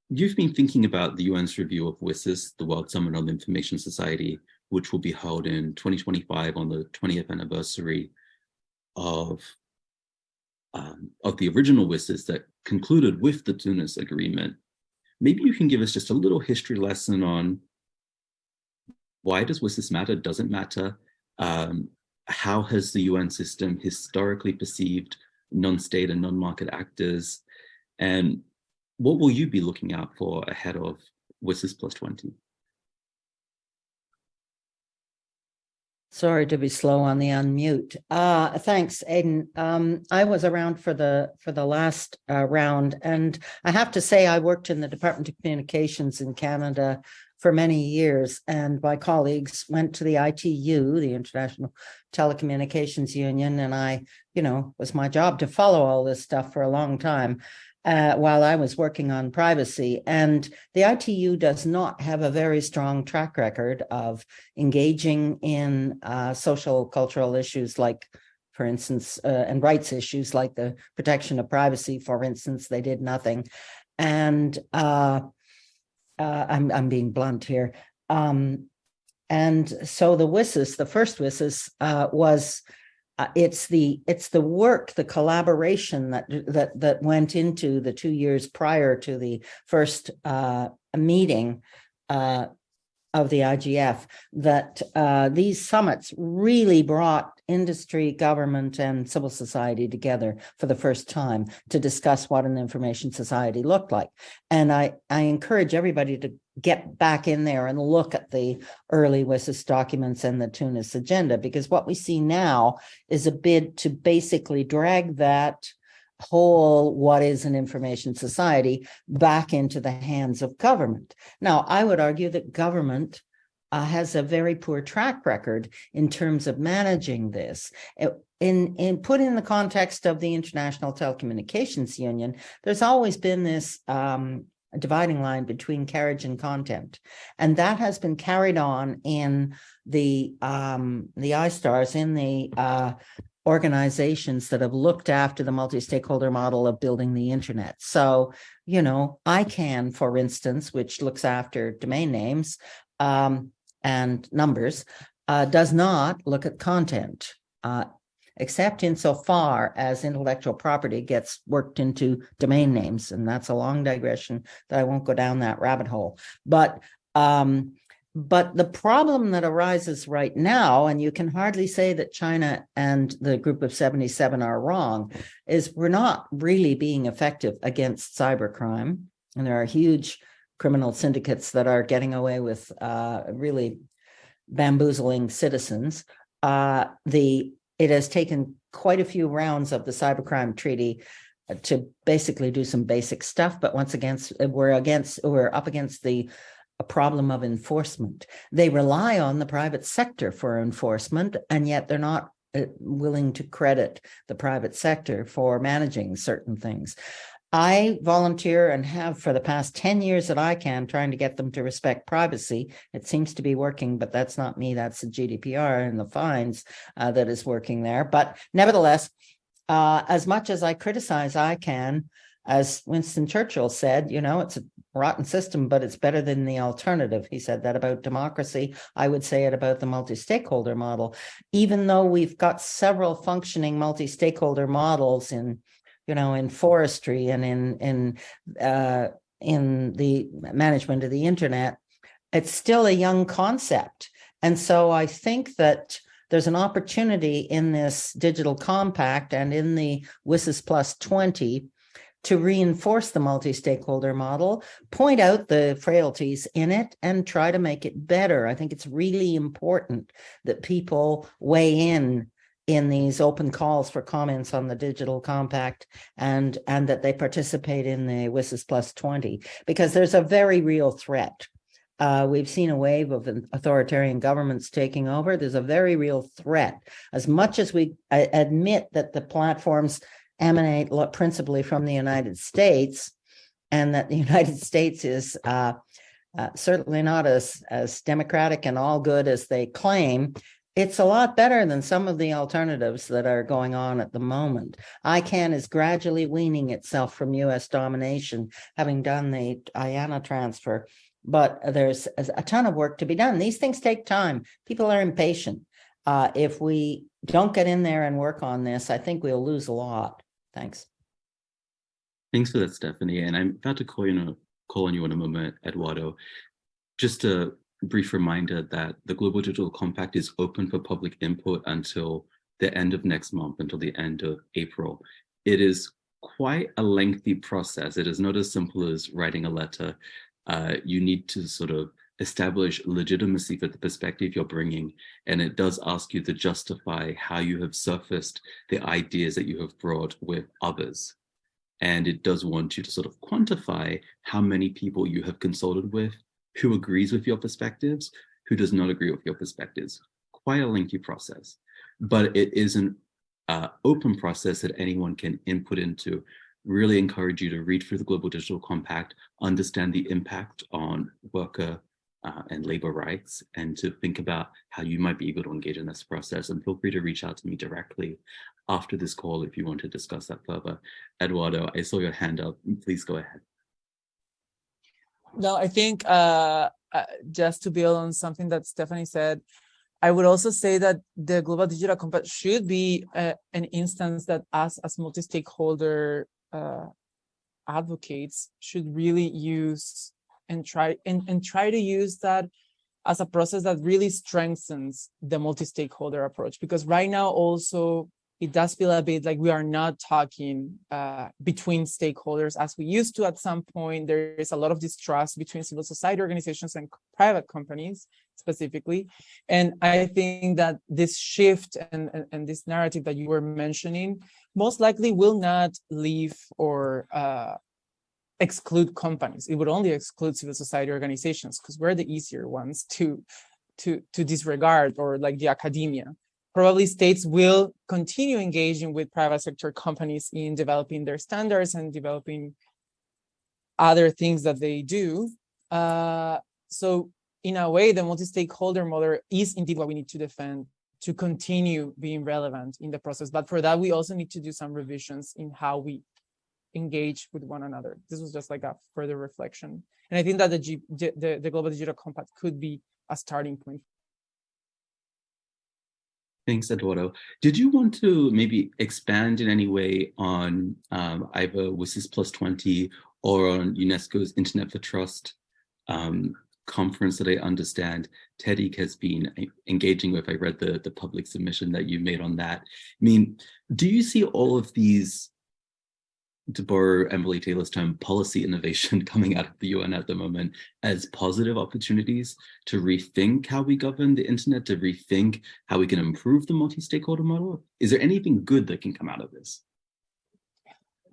Speaker 1: you've been thinking about the UN's review of WSIS, the World Summit on the Information Society, which will be held in 2025 on the 20th anniversary of, um, of the original WSIS that concluded with the Tunis Agreement. Maybe you can give us just a little history lesson on why does WSIS matter, doesn't matter, um, how has the UN system historically perceived non-state and non-market actors, and what will you be looking out for ahead of WSIS plus 20?
Speaker 3: Sorry to be slow on the unmute. Uh, thanks, Aidan. Um, I was around for the for the last uh, round, and I have to say I worked in the Department of Communications in Canada for many years, and my colleagues went to the ITU, the International Telecommunications Union, and I, you know, was my job to follow all this stuff for a long time uh, while I was working on privacy. And the ITU does not have a very strong track record of engaging in uh, social cultural issues like, for instance, uh, and rights issues like the protection of privacy, for instance, they did nothing. And uh, uh, I'm, I'm being blunt here. Um, and so the WSIS, the first WSIS uh, was uh, it's the it's the work, the collaboration that that that went into the two years prior to the first uh, meeting uh, of the IGF that uh, these summits really brought industry, government, and civil society together for the first time to discuss what an information society looked like. And I, I encourage everybody to get back in there and look at the early WSIS documents and the Tunis agenda, because what we see now is a bid to basically drag that whole what is an information society back into the hands of government. Now, I would argue that government uh, has a very poor track record in terms of managing this. In, in put in the context of the International Telecommunications Union, there's always been this um, dividing line between carriage and content. And that has been carried on in the um, the ISTARS, in the uh, organizations that have looked after the multi-stakeholder model of building the internet. So, you know, ICANN, for instance, which looks after domain names, um, and numbers uh, does not look at content, uh, except insofar as intellectual property gets worked into domain names. And that's a long digression that I won't go down that rabbit hole. But um, but the problem that arises right now, and you can hardly say that China and the group of 77 are wrong, is we're not really being effective against cybercrime. And there are huge criminal syndicates that are getting away with uh, really bamboozling citizens. Uh, the it has taken quite a few rounds of the cybercrime treaty uh, to basically do some basic stuff, but once again, we're against we're up against the a problem of enforcement. They rely on the private sector for enforcement, and yet they're not uh, willing to credit the private sector for managing certain things. I volunteer and have for the past 10 years that ICANN, trying to get them to respect privacy. It seems to be working, but that's not me. That's the GDPR and the fines uh, that is working there. But nevertheless, uh, as much as I criticize ICANN, as Winston Churchill said, you know, it's a rotten system, but it's better than the alternative. He said that about democracy. I would say it about the multi-stakeholder model. Even though we've got several functioning multi-stakeholder models in you know, in forestry and in in uh, in the management of the internet, it's still a young concept. And so I think that there's an opportunity in this digital compact and in the WSIS plus 20 to reinforce the multi-stakeholder model, point out the frailties in it and try to make it better. I think it's really important that people weigh in in these open calls for comments on the digital compact and and that they participate in the WSIS plus 20 because there's a very real threat. Uh, we've seen a wave of authoritarian governments taking over. There's a very real threat. As much as we admit that the platforms emanate principally from the United States and that the United States is uh, uh, certainly not as, as democratic and all good as they claim, It's a lot better than some of the alternatives that are going on at the moment. ICANN is gradually weaning itself from US domination, having done the IANA transfer. But there's a ton of work to be done. These things take time. People are impatient. Uh, if we don't get in there and work on this, I think we'll lose a lot. Thanks.
Speaker 1: Thanks for that, Stephanie. And I'm about to call you in a, call on you in a moment, Eduardo. Just a brief reminder that the Global Digital Compact is open for public input until the end of next month, until the end of April. It is quite a lengthy process. It is not as simple as writing a letter. Uh, you need to sort of establish legitimacy for the perspective you're bringing. And it does ask you to justify how you have surfaced the ideas that you have brought with others. And it does want you to sort of quantify how many people you have consulted with, who agrees with your perspectives, who does not agree with your perspectives. Quite a lengthy process, but it is an uh, open process that anyone can input into. Really encourage you to read through the Global Digital Compact, understand the impact on worker uh, and labor rights, and to think about how you might be able to engage in this process. And feel free to reach out to me directly after this call if you want to discuss that further. Eduardo, I saw your hand up. Please go ahead.
Speaker 2: No, I think uh, uh, just to build on something that Stephanie said, I would also say that the Global Digital Compact should be uh, an instance that us as multi-stakeholder uh, advocates should really use and try and, and try to use that as a process that really strengthens the multi-stakeholder approach. Because right now also it does feel a bit like we are not talking uh, between stakeholders as we used to at some point. There is a lot of distrust between civil society organizations and private companies specifically. And I think that this shift and, and, and this narrative that you were mentioning most likely will not leave or uh, exclude companies. It would only exclude civil society organizations because we're the easier ones to, to, to disregard or like the academia probably states will continue engaging with private sector companies in developing their standards and developing other things that they do. Uh, so in a way, the multi-stakeholder model is indeed what we need to defend to continue being relevant in the process. But for that, we also need to do some revisions in how we engage with one another. This was just like a further reflection. And I think that the, G, the, the Global Digital Compact could be a starting point
Speaker 1: Thanks, Eduardo. Did you want to maybe expand in any way on um, either WSIS Plus 20 or on UNESCO's Internet for Trust um, conference that I understand TEDIC has been engaging with? I read the, the public submission that you made on that. I mean, do you see all of these to borrow Emily Taylor's term, policy innovation coming out of the UN at the moment as positive opportunities to rethink how we govern the internet, to rethink how we can improve the multi-stakeholder model? Is there anything good that can come out of this?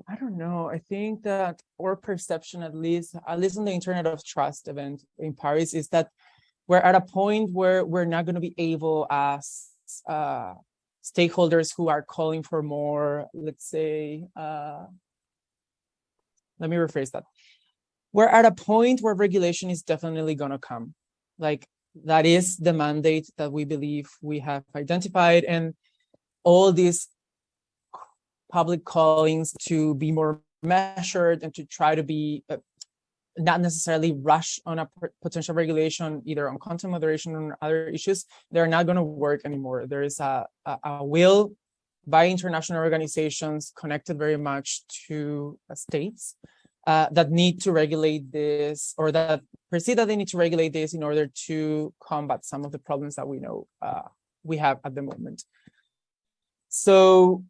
Speaker 2: I don't know. I think that our perception, at least, at least on the Internet of Trust event in Paris, is that we're at a point where we're not going to be able as uh, stakeholders who are calling for more, let's say, uh, let me rephrase that. We're at a point where regulation is definitely going to come. Like that is the mandate that we believe we have identified and all these public callings to be more measured and to try to be uh, not necessarily rush on a potential regulation, either on content moderation or other issues, they're not going to work anymore. There is a, a, a, will by international organizations connected very much to uh, states uh, that need to regulate this or that perceive that they need to regulate this in order to combat some of the problems that we know uh, we have at the moment. So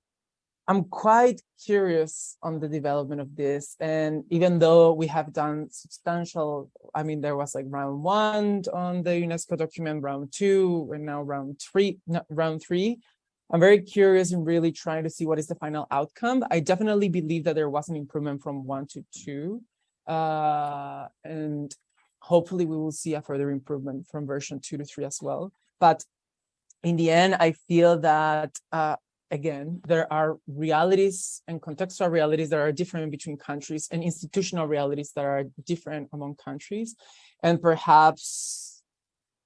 Speaker 2: I'm quite curious on the development of this. And even though we have done substantial, I mean, there was like round one on the UNESCO document, round two, and now round three, round three. I'm very curious and really trying to see what is the final outcome. I definitely believe that there was an improvement from one to two. Uh, and hopefully we will see a further improvement from version two to three as well. But in the end, I feel that, uh, again, there are realities and contextual realities that are different between countries and institutional realities that are different among countries. And perhaps,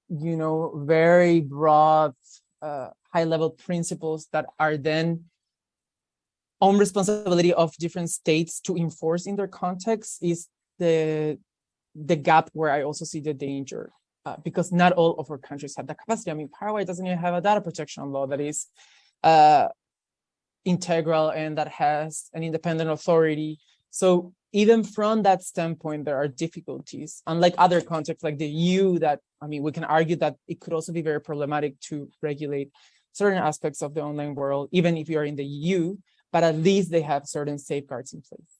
Speaker 2: you know, very broad uh, high level principles that are then on responsibility of different states to enforce in their context is the the gap where I also see the danger uh, because not all of our countries have that capacity. I mean, Paraguay doesn't even have a data protection law that is uh, integral and that has an independent authority. So even from that standpoint, there are difficulties, unlike other contexts like the EU that, I mean, we can argue that it could also be very problematic to regulate certain aspects of the online world, even if you're in the EU, but at least they have certain safeguards in place.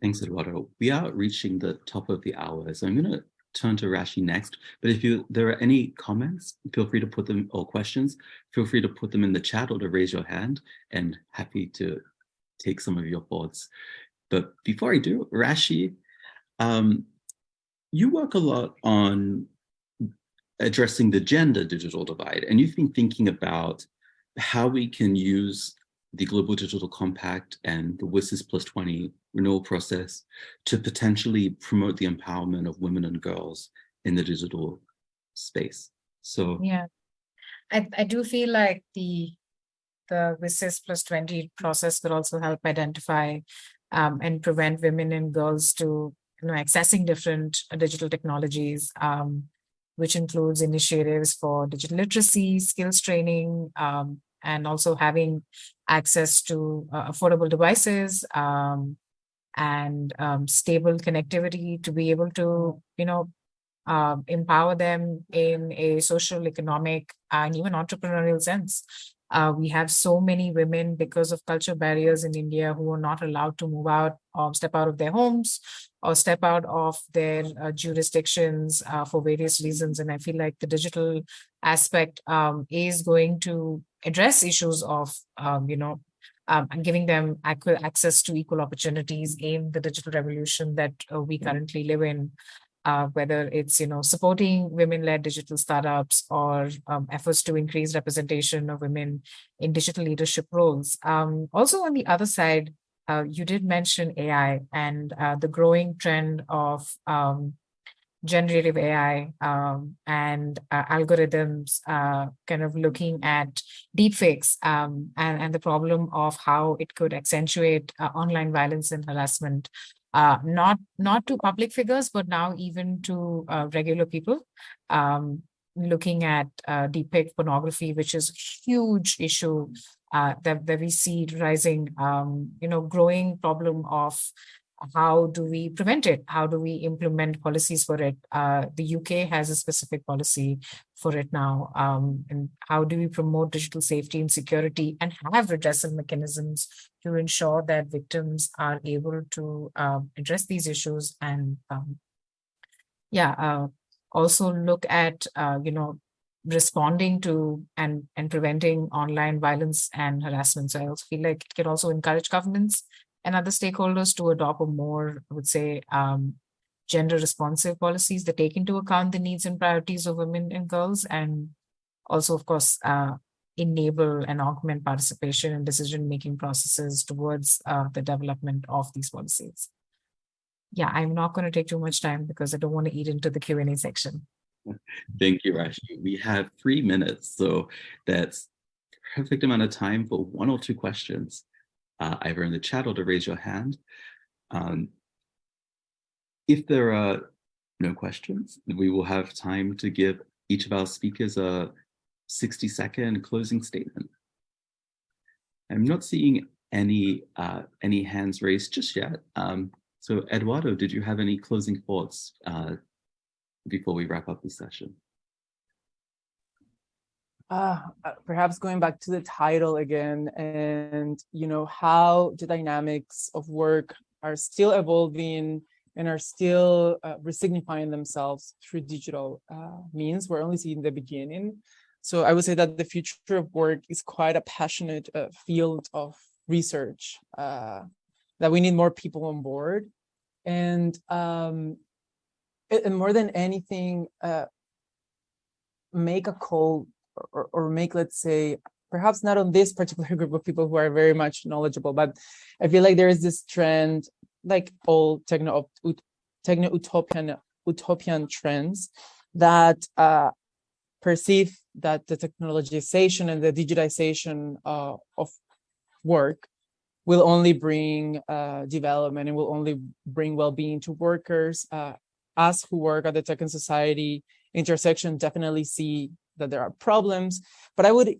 Speaker 1: Thanks, Eduardo. We are reaching the top of the hour, so I'm going to turn to Rashi next. But if you there are any comments, feel free to put them or questions, feel free to put them in the chat or to raise your hand and happy to take some of your thoughts. But before I do, Rashi, um, you work a lot on addressing the gender digital divide, and you've been thinking about how we can use the Global Digital Compact and the WSIS plus 20 renewal process to potentially promote the empowerment of women and girls in the digital space. So
Speaker 5: yeah, I, I do feel like the the WSIS plus 20 process will also help identify um, and prevent women and girls to you know accessing different digital technologies, um, which includes initiatives for digital literacy, skills training, um, and also having access to uh, affordable devices um, and um, stable connectivity to be able to, you know, uh, empower them in a social, economic, and even entrepreneurial sense. Uh, we have so many women because of culture barriers in India who are not allowed to move out or step out of their homes or step out of their uh, jurisdictions uh, for various reasons. And I feel like the digital aspect um, is going to address issues of, um, you know, um, and giving them access to equal opportunities in the digital revolution that uh, we currently live in, uh, whether it's you know supporting women-led digital startups or um, efforts to increase representation of women in digital leadership roles. Um, also on the other side, uh, you did mention AI and uh, the growing trend of um, generative AI um, and uh, algorithms uh, kind of looking at deepfakes um, and, and the problem of how it could accentuate uh, online violence and harassment, uh, not, not to public figures, but now even to uh, regular people. Um, looking at uh, deepfake pornography, which is a huge issue that, that we see rising, um, you know, growing problem of how do we prevent it? How do we implement policies for it? Uh, the UK has a specific policy for it now. Um, and how do we promote digital safety and security and have redressal mechanisms to ensure that victims are able to uh, address these issues and um, yeah, uh, also look at, uh, you know, responding to and and preventing online violence and harassment. So I also feel like it can also encourage governments and other stakeholders to adopt a more, I would say, um, gender responsive policies that take into account the needs and priorities of women and girls and also, of course, uh, enable and augment participation in decision-making processes towards uh, the development of these policies. Yeah, I'm not going to take too much time because I don't want to eat into the Q&A section.
Speaker 1: Thank you, Rashi. We have three minutes, so that's perfect amount of time for one or two questions uh, either in the chat or to raise your hand. Um, if there are no questions, we will have time to give each of our speakers a 60 second closing statement. I'm not seeing any uh, any hands raised just yet. Um, so Eduardo, did you have any closing thoughts uh, before we wrap up the session?
Speaker 2: Uh, perhaps going back to the title again and you know how the dynamics of work are still evolving and are still uh, resignifying themselves through digital uh, means. We're only seeing the beginning. So i would say that the future of work is quite a passionate uh, field of research uh, that we need more people on board. And um, and more than anything uh, make a call or, or make, let's say, perhaps not on this particular group of people who are very much knowledgeable, but I feel like there is this trend, like all techno techno utopian utopian trends, that uh, perceive that the technologization and the digitization uh, of work will only bring uh, development and will only bring well-being to workers. Uh, us who work at the tech and society intersection definitely see that there are problems, but I would,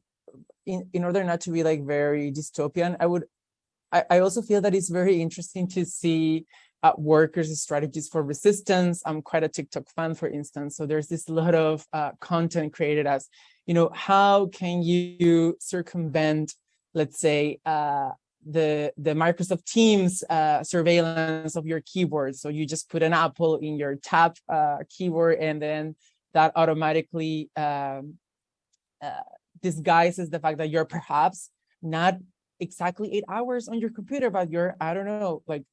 Speaker 2: in, in order not to be like very dystopian, I would, I, I also feel that it's very interesting to see uh, workers' strategies for resistance. I'm quite a TikTok fan, for instance. So there's this lot of uh, content created as, you know, how can you circumvent, let's say, uh, the the Microsoft Teams uh, surveillance of your keyboard. So you just put an apple in your tab uh, keyboard, and then that automatically um, uh, disguises the fact that you're perhaps not exactly eight hours on your computer, but you're I don't know, like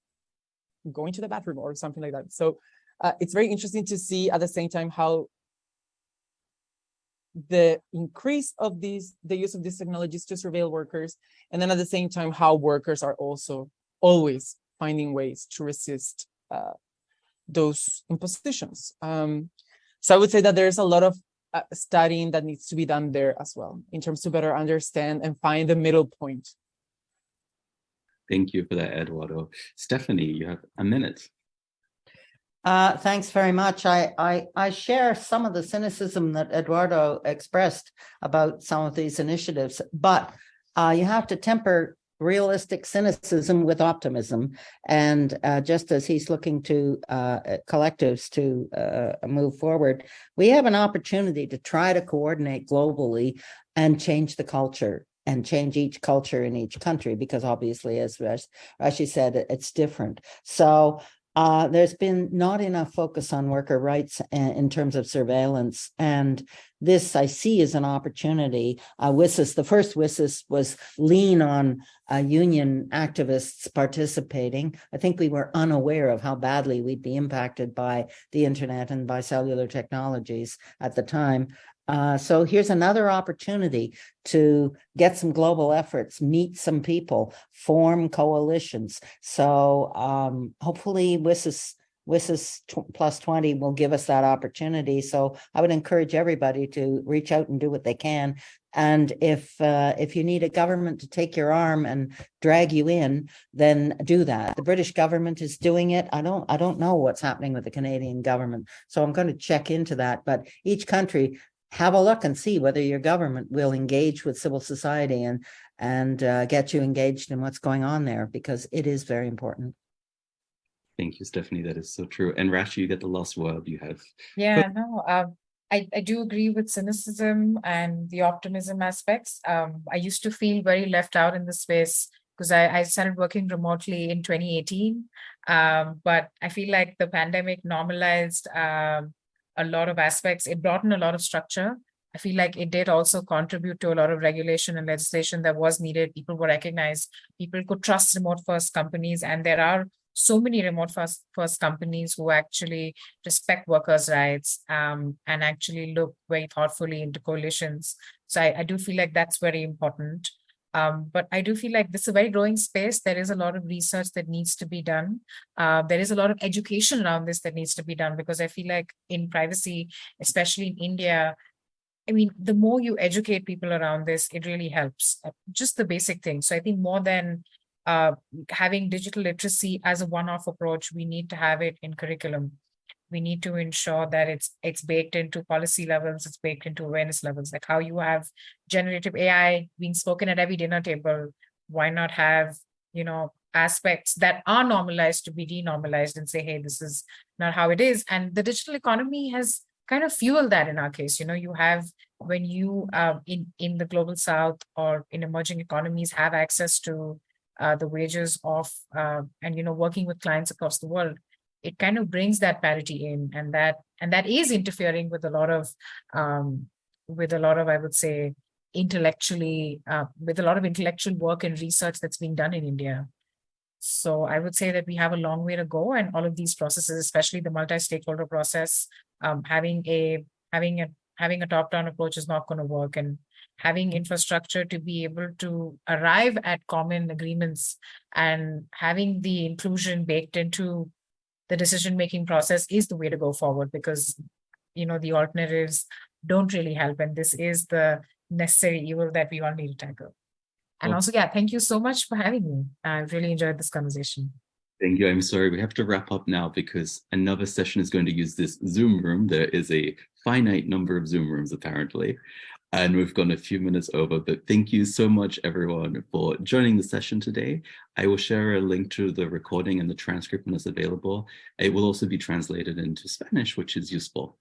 Speaker 2: going to the bathroom or something like that. So uh, it's very interesting to see at the same time how the increase of these, the use of these technologies to surveil workers, and then at the same time, how workers are also always finding ways to resist uh, those impositions. Um, so I would say that there's a lot of uh, studying that needs to be done there as well, in terms to better understand and find the middle point.
Speaker 1: Thank you for that, Eduardo. Stephanie, you have a minute.
Speaker 3: Uh, thanks very much. I, I, I share some of the cynicism that Eduardo expressed about some of these initiatives, but uh, you have to temper realistic cynicism with optimism. And uh, just as he's looking to uh, collectives to uh, move forward, we have an opportunity to try to coordinate globally and change the culture and change each culture in each country, because obviously, as Rashi said, it's different. So uh, there's been not enough focus on worker rights in terms of surveillance. And this I see as an opportunity. Uh, WSIS, the first WSIS was lean on uh, union activists participating. I think we were unaware of how badly we'd be impacted by the internet and by cellular technologies at the time. Uh, so here's another opportunity to get some global efforts, meet some people, form coalitions. So um, hopefully WSIS, WSIS plus 20 will give us that opportunity. So I would encourage everybody to reach out and do what they can. And if uh, if you need a government to take your arm and drag you in, then do that. The British government is doing it. I don't I don't know what's happening with the Canadian government, so I'm going to check into that. But each country have a look and see whether your government will engage with civil society and and uh, get you engaged in what's going on there because it is very important.
Speaker 1: Thank you, Stephanie. That is so true. And Rashi, you get the last word. You have.
Speaker 5: Yeah, no, um, I, I do agree with cynicism and the optimism aspects. Um, I used to feel very left out in the space because I, I started working remotely in 2018. Um, but I feel like the pandemic normalized um, a lot of aspects. It brought in a lot of structure. I feel like it did also contribute to a lot of regulation and legislation that was needed. People were recognized. People could trust remote first companies. And there are so many remote first, first companies who actually respect workers' rights um, and actually look very thoughtfully into coalitions. So I, I do feel like that's very important. Um, but I do feel like this is a very growing space. There is a lot of research that needs to be done. Uh, there is a lot of education around this that needs to be done because I feel like in privacy, especially in India, I mean, the more you educate people around this, it really helps. Uh, just the basic things. So I think more than uh, having digital literacy as a one-off approach, we need to have it in curriculum we need to ensure that it's it's baked into policy levels, it's baked into awareness levels, like how you have generative AI being spoken at every dinner table. Why not have, you know, aspects that are normalized to be denormalized and say, hey, this is not how it is. And the digital economy has kind of fueled that in our case. You know, you have when you uh, in in the global south or in emerging economies have access to uh, the wages of uh, and you know working with clients across the world it kind of brings that parity in and that and that is interfering with a lot of um, with a lot of i would say intellectually uh, with a lot of intellectual work and research that's being done in india. So i would say that we have a long way to go and all of these processes especially the multi-stakeholder process um, having a having a having a top-down approach is not going to work and having infrastructure to be able to arrive at common agreements and having the inclusion baked into the decision making process is the way to go forward because you know the alternatives don't really help. And this is the necessary evil that we all need to tackle. And
Speaker 1: Well-
Speaker 5: also, yeah, thank you so much for having me. I really enjoyed this conversation.
Speaker 1: Thank you. I'm sorry, we have to wrap up now because another session is going to use this Zoom room. There is a finite number of Zoom rooms apparently. And we've gone a few minutes over, but thank you so much everyone for joining the session today. I will share a link to the recording and the transcript when it's available. It will also be translated into Spanish, which is useful.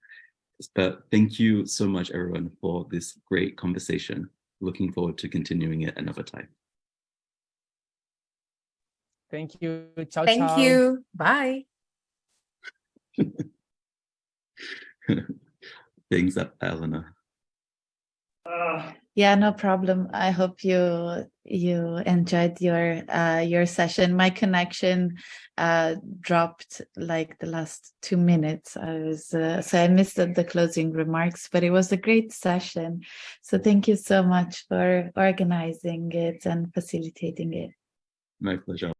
Speaker 1: But thank you so much everyone for this great conversation. Looking forward to continuing it another time.
Speaker 2: Thank you. Ciao,
Speaker 5: Thank
Speaker 2: ciao.
Speaker 5: you. Bye.
Speaker 1: Thanks,
Speaker 6: Yeah, no problem. I hope you you enjoyed your uh your session. My connection uh dropped like the last two minutes. I was uh, so I missed the closing remarks, but it was a great session. So thank you so much for organizing it and facilitating it.
Speaker 1: My pleasure.